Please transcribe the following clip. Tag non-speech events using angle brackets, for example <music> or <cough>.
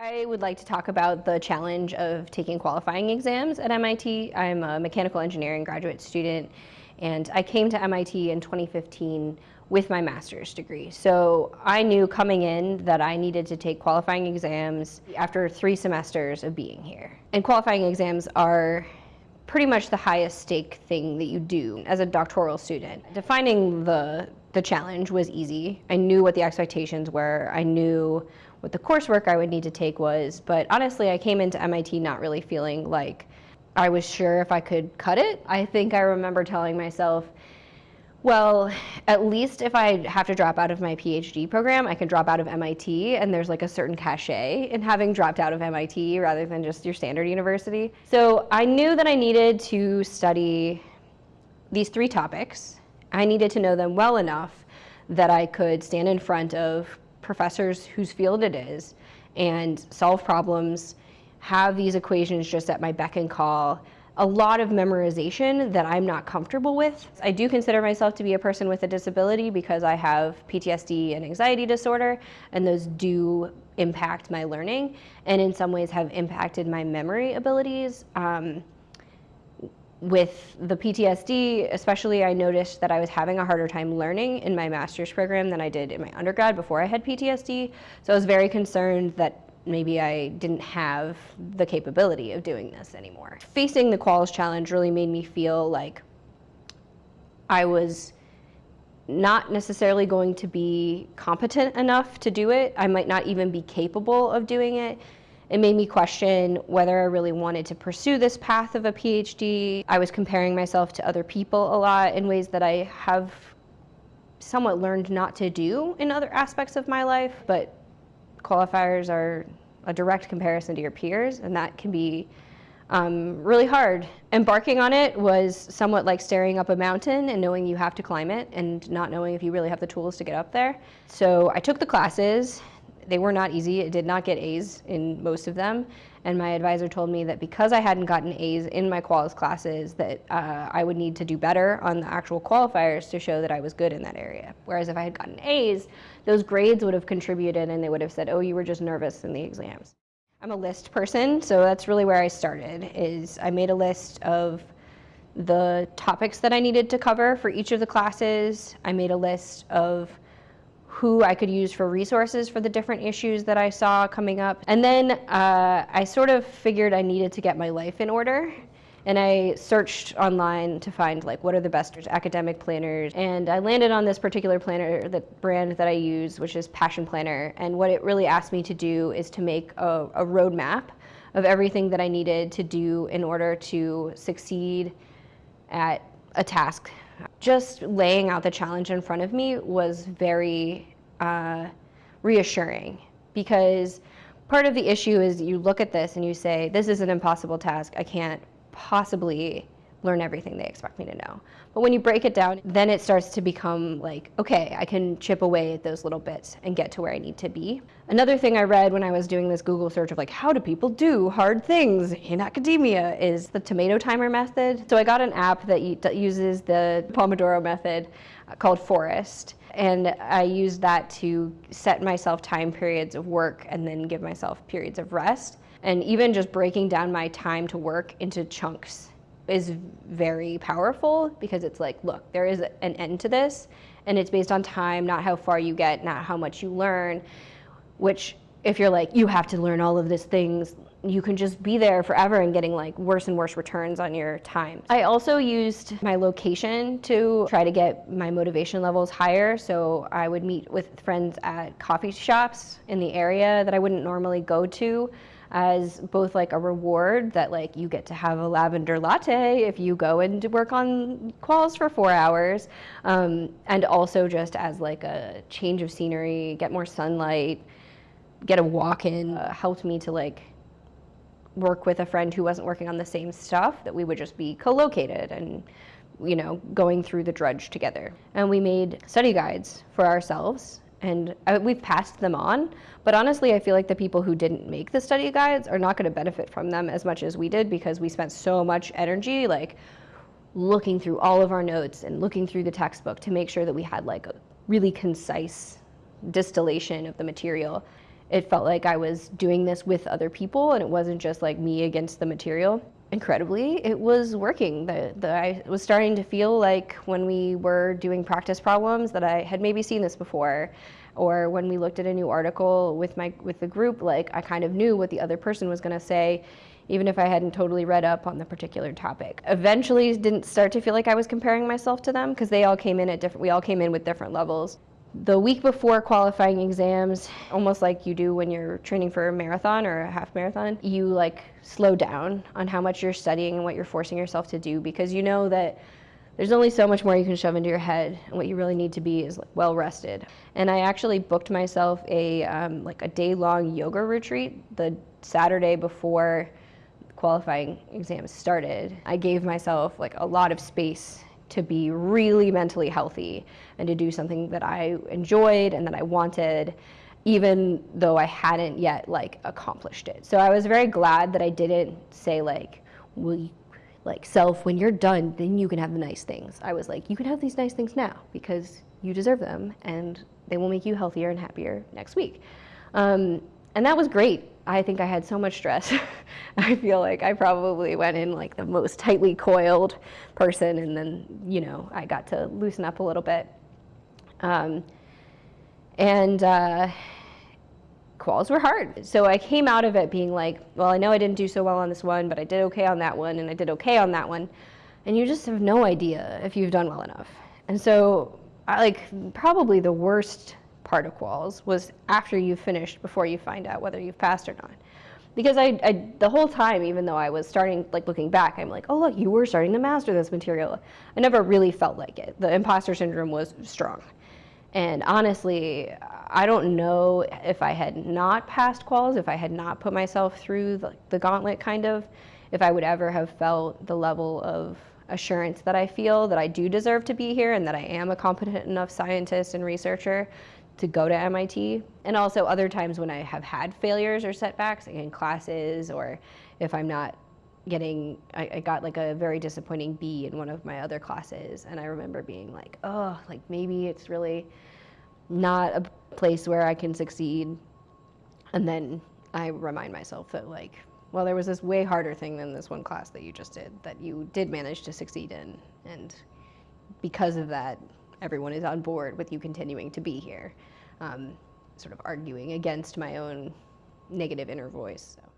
I would like to talk about the challenge of taking qualifying exams at MIT. I'm a mechanical engineering graduate student and I came to MIT in 2015 with my master's degree. So I knew coming in that I needed to take qualifying exams after three semesters of being here. And qualifying exams are pretty much the highest stake thing that you do as a doctoral student. Defining the, the challenge was easy. I knew what the expectations were. I knew what the coursework I would need to take was, but honestly, I came into MIT not really feeling like I was sure if I could cut it. I think I remember telling myself, well, at least if I have to drop out of my PhD program, I can drop out of MIT, and there's like a certain cachet in having dropped out of MIT rather than just your standard university. So I knew that I needed to study these three topics. I needed to know them well enough that I could stand in front of professors whose field it is and solve problems, have these equations just at my beck and call, a lot of memorization that I'm not comfortable with. I do consider myself to be a person with a disability because I have PTSD and anxiety disorder, and those do impact my learning, and in some ways have impacted my memory abilities. Um, with the PTSD, especially I noticed that I was having a harder time learning in my master's program than I did in my undergrad before I had PTSD. So I was very concerned that maybe I didn't have the capability of doing this anymore. Facing the Quals challenge really made me feel like I was not necessarily going to be competent enough to do it. I might not even be capable of doing it. It made me question whether I really wanted to pursue this path of a PhD. I was comparing myself to other people a lot in ways that I have somewhat learned not to do in other aspects of my life, but qualifiers are a direct comparison to your peers, and that can be um, really hard. Embarking on it was somewhat like staring up a mountain and knowing you have to climb it and not knowing if you really have the tools to get up there. So I took the classes they were not easy. It did not get A's in most of them. And my advisor told me that because I hadn't gotten A's in my quals classes, that uh, I would need to do better on the actual qualifiers to show that I was good in that area. Whereas if I had gotten A's, those grades would have contributed and they would have said, oh, you were just nervous in the exams. I'm a list person, so that's really where I started, is I made a list of the topics that I needed to cover for each of the classes. I made a list of who I could use for resources for the different issues that I saw coming up. And then uh, I sort of figured I needed to get my life in order. And I searched online to find like what are the best academic planners. And I landed on this particular planner, the brand that I use, which is Passion Planner. And what it really asked me to do is to make a, a roadmap of everything that I needed to do in order to succeed at a task just laying out the challenge in front of me was very uh, reassuring because part of the issue is you look at this and you say, this is an impossible task. I can't possibly learn everything they expect me to know. But when you break it down, then it starts to become like, okay, I can chip away at those little bits and get to where I need to be. Another thing I read when I was doing this Google search of like, how do people do hard things in academia is the tomato timer method. So I got an app that uses the Pomodoro method uh, called Forest. And I used that to set myself time periods of work and then give myself periods of rest. And even just breaking down my time to work into chunks is very powerful because it's like, look, there is an end to this, and it's based on time, not how far you get, not how much you learn, which if you're like, you have to learn all of these things, you can just be there forever and getting like worse and worse returns on your time. I also used my location to try to get my motivation levels higher. So I would meet with friends at coffee shops in the area that I wouldn't normally go to as both like a reward that like you get to have a lavender latte if you go and work on quals for four hours, um, and also just as like a change of scenery, get more sunlight, get a walk in, uh, helped me to like work with a friend who wasn't working on the same stuff, that we would just be co-located and you know, going through the drudge together. And we made study guides for ourselves and I, we've passed them on. But honestly, I feel like the people who didn't make the study guides are not going to benefit from them as much as we did because we spent so much energy like looking through all of our notes and looking through the textbook to make sure that we had like a really concise distillation of the material. It felt like I was doing this with other people and it wasn't just like me against the material. Incredibly, it was working. The, the, I was starting to feel like when we were doing practice problems that I had maybe seen this before or when we looked at a new article with my with the group like I kind of knew what the other person was going to say even if I hadn't totally read up on the particular topic. Eventually didn't start to feel like I was comparing myself to them because they all came in at different, we all came in with different levels. The week before qualifying exams, almost like you do when you're training for a marathon or a half marathon, you like slow down on how much you're studying and what you're forcing yourself to do because you know that there's only so much more you can shove into your head and what you really need to be is like well rested. And i actually booked myself a um, like a day long yoga retreat the saturday before qualifying exams started, I gave myself like a lot of space to be really mentally healthy and to do something that I enjoyed and that I wanted even though I hadn't yet like accomplished it. So I was very glad that I didn't say like, well, like self, when you're done, then you can have the nice things. I was like, you can have these nice things now because you deserve them and they will make you healthier and happier next week. Um, and that was great. I think I had so much stress. <laughs> I feel like I probably went in like the most tightly coiled person, and then, you know, I got to loosen up a little bit. Um, and uh, quals were hard. So I came out of it being like, well, I know I didn't do so well on this one, but I did okay on that one, and I did okay on that one. And you just have no idea if you've done well enough. And so, I, like, probably the worst part of quals was after you've finished before you find out whether you've passed or not. Because I, I, the whole time, even though I was starting, like looking back, I'm like, oh look, you were starting to master this material. I never really felt like it. The imposter syndrome was strong. And honestly, I don't know if I had not passed quals, if I had not put myself through the, the gauntlet kind of, if I would ever have felt the level of assurance that I feel that I do deserve to be here and that I am a competent enough scientist and researcher to go to MIT. And also other times when I have had failures or setbacks like in classes or if I'm not getting, I, I, got like a very disappointing B in one of my other classes. And I remember being like, oh, like maybe it's really not a place where I can succeed. And then I remind myself that like, well, there was this way harder thing than this one class that you just did that you did manage to succeed in. And because of that, everyone is on board with you continuing to be here, um, sort of arguing against my own negative inner voice. So.